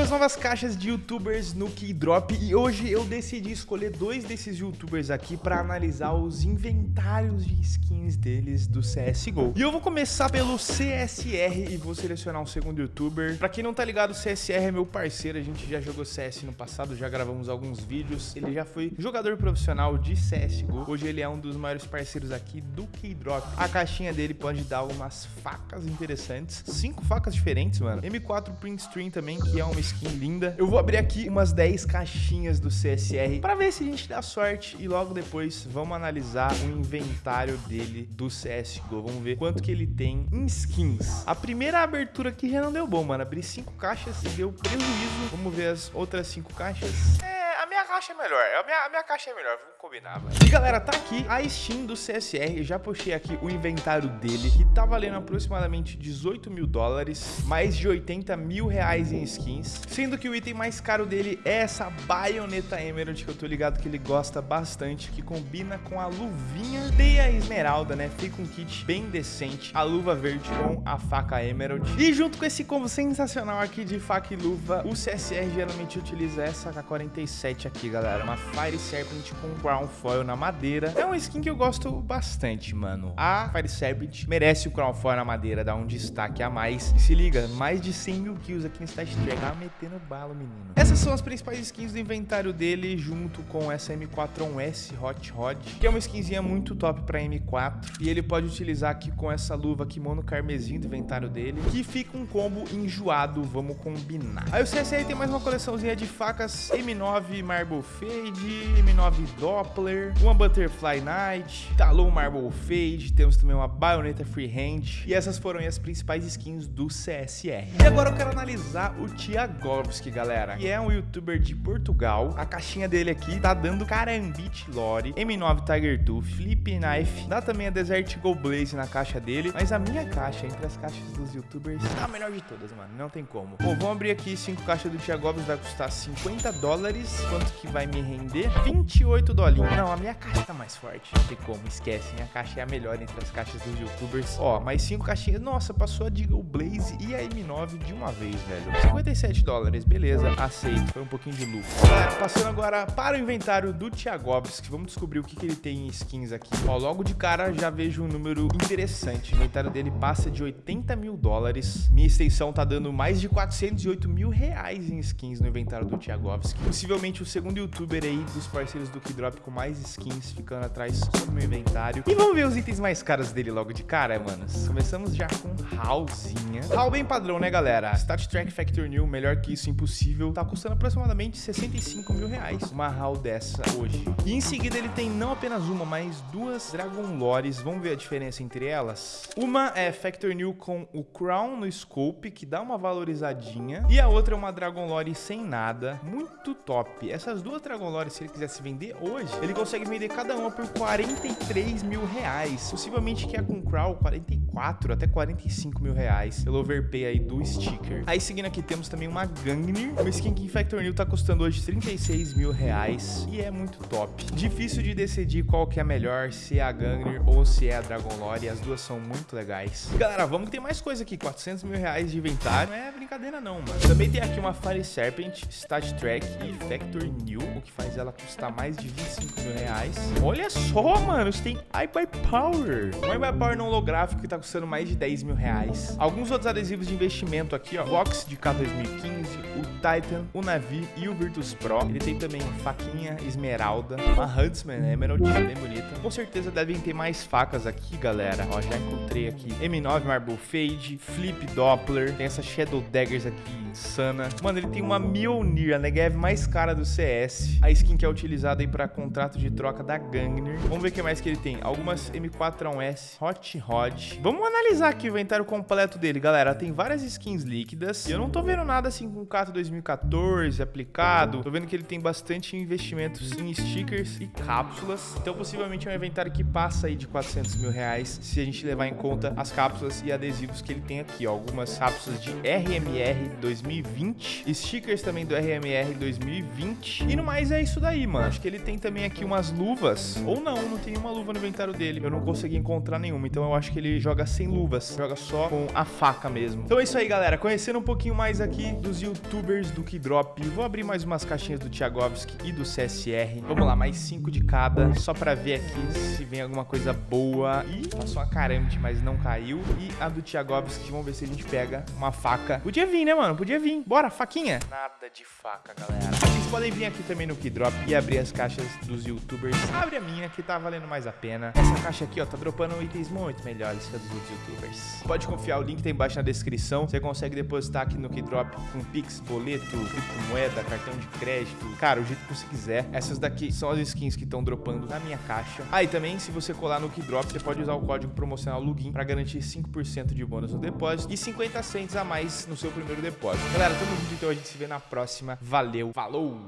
Às novas caixas de youtubers no Keydrop e hoje eu decidi escolher dois desses youtubers aqui para analisar os inventários de skins deles do CSGO. E eu vou começar pelo CSR e vou selecionar um segundo youtuber. Pra quem não tá ligado, o CSR é meu parceiro, a gente já jogou CS no passado, já gravamos alguns vídeos. Ele já foi jogador profissional de CSGO, hoje ele é um dos maiores parceiros aqui do Keydrop. A caixinha dele pode dar algumas facas interessantes, cinco facas diferentes, mano. M4 Print Stream também, que é uma skin linda. Eu vou abrir aqui umas 10 caixinhas do CSR para ver se a gente dá sorte e logo depois vamos analisar o inventário dele do CSGO. Vamos ver quanto que ele tem em skins. A primeira abertura aqui já não deu bom, mano. Abri 5 caixas e deu prejuízo. Vamos ver as outras 5 caixas. É caixa é melhor. A minha, a minha caixa é melhor, vamos combinar, velho. E galera, tá aqui a Steam do CSR. Já puxei aqui o inventário dele, que tá valendo aproximadamente 18 mil dólares, mais de 80 mil reais em skins. Sendo que o item mais caro dele é essa baioneta Emerald, que eu tô ligado que ele gosta bastante, que combina com a luvinha teia esmeralda, né? Fica um kit bem decente. A luva verde com a faca Emerald. E junto com esse combo sensacional aqui de faca e luva, o CSR geralmente utiliza essa K47 aqui, galera. Uma Fire Serpent com Crown Foil na madeira. É uma skin que eu gosto bastante, mano. A Fire Serpent merece o Crown Foil na madeira, dá um destaque a mais. E se liga, mais de 100 mil kills aqui no Stat Track. Tá metendo bala, menino. Essas são as principais skins do inventário dele, junto com essa M4-1S Hot Rod, que é uma skinzinha muito top pra M4. E ele pode utilizar aqui com essa luva kimono carmesim do inventário dele, que fica um combo enjoado, vamos combinar. Aí o CSR tem mais uma coleçãozinha de facas M9 Marble Fade, M9 Doppler, uma Butterfly Knight, Talon Marble Fade, temos também uma Bayonetta Freehand, e essas foram as principais skins do CSR. E agora eu quero analisar o Tiagovski, galera, que é um youtuber de Portugal. A caixinha dele aqui tá dando Carambit Lore, M9 Tiger Tooth, Flip Knife, dá também a Desert Go Blaze na caixa dele, mas a minha caixa, entre as caixas dos youtubers, tá a melhor de todas, mano, não tem como. Bom, vamos abrir aqui cinco caixas do Tiagovski, vai custar 50 dólares, quanto vai me render? 28 dolinhos. Não, a minha caixa tá mais forte. Não tem como, esquece. Minha caixa é a melhor entre as caixas dos youtubers. Ó, mais 5 caixinhas. Nossa, passou a Deagle Blaze e a M9 de uma vez, velho. 57 dólares, beleza. Aceito. Foi um pouquinho de lucro. Passando agora para o inventário do Thiagovski. Vamos descobrir o que, que ele tem em skins aqui. Ó, logo de cara já vejo um número interessante. O inventário dele passa de 80 mil dólares. Minha extensão tá dando mais de 408 mil reais em skins no inventário do Thiagovski. Possivelmente o segundo youtuber aí dos parceiros do Keydrop com mais skins ficando atrás do meu inventário. E vamos ver os itens mais caros dele logo de cara, manos. Começamos já com Hallzinha. Hall bem padrão, né, galera? Stat Track Factor New, melhor que isso, impossível. Tá custando aproximadamente 65 mil reais uma Hall dessa hoje. E em seguida ele tem não apenas uma, mas duas Dragon Lores. Vamos ver a diferença entre elas? Uma é Factor New com o Crown no Scope, que dá uma valorizadinha. E a outra é uma Dragon Lore sem nada. Muito top. Essas duas Dragon Lore, se ele quisesse vender hoje, ele consegue vender cada uma por 43 mil reais. Possivelmente que é com Crown 44 até 45 mil reais pelo overpay aí do sticker. Aí seguindo aqui temos também uma Gangnir. Uma skin que em Factor New tá custando hoje 36 mil reais e é muito top. Difícil de decidir qual que é melhor, se é a Gangnir ou se é a Dragon Lore. As duas são muito legais. Galera, vamos que tem mais coisa aqui. 400 mil reais de inventário. Não é brincadeira não, mano. Também tem aqui uma Fire Serpent, Stat Track e Factor New, o que faz ela custar mais de 25 mil reais. Olha só, mano, você tem iBuy Power. Um iBuy Power não holográfico que tá custando mais de 10 mil reais. Alguns outros adesivos de investimento aqui, ó. Box de K 2015, o Titan, o Navi e o Virtus Pro. Ele tem também faquinha esmeralda, uma Huntsman Emerald, bem bonita. Com certeza devem ter mais facas aqui, galera. Ó, já encontrei aqui M9 Marble Fade, Flip Doppler, tem essa Shadow Daggers aqui insana. Mano, ele tem uma Mjolnir, a Negev mais cara do CS. A skin que é utilizada aí para contrato de troca da Gangnir. Vamos ver o que mais que ele tem. Algumas M4A1S, Hot Rod. Vamos analisar aqui o inventário completo dele, galera. Tem várias skins líquidas. E eu não tô vendo nada assim com o Cato 2014 aplicado. Tô vendo que ele tem bastante investimentos em stickers e cápsulas. Então, possivelmente é um inventário que passa aí de 400 mil reais se a gente levar em conta as cápsulas e adesivos que ele tem aqui. Ó. Algumas cápsulas de RMR 2020. Stickers também do RMR 2020. E no mais é isso daí, mano. Acho que ele tem também aqui umas luvas. Ou não, não tem uma luva no inventário dele. Eu não consegui encontrar nenhuma. Então eu acho que ele joga sem luvas. Joga só com a faca mesmo. Então é isso aí, galera. Conhecendo um pouquinho mais aqui dos youtubers do Keydrop. Vou abrir mais umas caixinhas do Thiagovski e do CSR. Vamos lá, mais cinco de cada, só pra ver aqui se vem alguma coisa boa. Ih, passou uma caramba, mas não caiu. E a do Thiagovski, vamos ver se a gente pega uma faca. Podia vir, né, mano? Podia vir. Bora, faquinha. Nada de faca, galera. Vocês podem vir aqui também no Keydrop e abrir as caixas dos youtubers. Abre a minha, que tá valendo mais a pena. Essa caixa aqui, ó, tá dropando itens muito melhores que a dos outros youtubers. Pode confiar, o link tá embaixo na descrição. Você consegue depositar aqui no Keydrop com Pix, boleto, criptomoeda, cartão de crédito. Cara, o jeito que você quiser. Essas daqui são as skins que estão dropando na minha caixa. Ah, e também, se você colar no Keydrop, você pode usar o código promocional LUGIN para garantir 5% de bônus no depósito e 50 cents a mais no seu primeiro depósito. Galera, tamo junto, então a gente se vê na próxima. Valeu, falou!